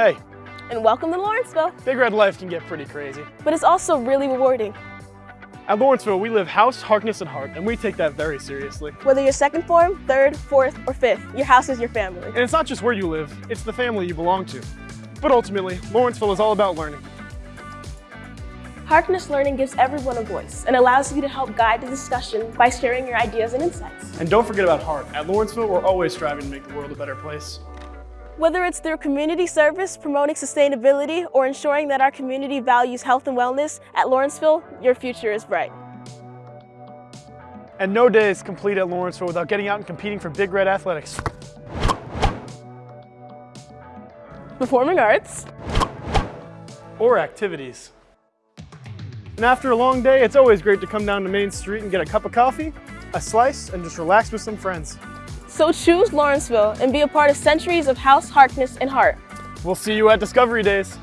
Hey, And welcome to Lawrenceville. Big Red life can get pretty crazy. But it's also really rewarding. At Lawrenceville, we live house, Harkness, and heart, and we take that very seriously. Whether you're second form, third, fourth, or fifth, your house is your family. And it's not just where you live, it's the family you belong to. But ultimately, Lawrenceville is all about learning. Harkness Learning gives everyone a voice and allows you to help guide the discussion by sharing your ideas and insights. And don't forget about heart. At Lawrenceville, we're always striving to make the world a better place. Whether it's through community service, promoting sustainability, or ensuring that our community values health and wellness, at Lawrenceville, your future is bright. And no day is complete at Lawrenceville without getting out and competing for Big Red Athletics. Performing arts, Or activities. And after a long day, it's always great to come down to Main Street and get a cup of coffee, a slice, and just relax with some friends. So choose Lawrenceville and be a part of centuries of house, Harkness, and heart. We'll see you at Discovery Days.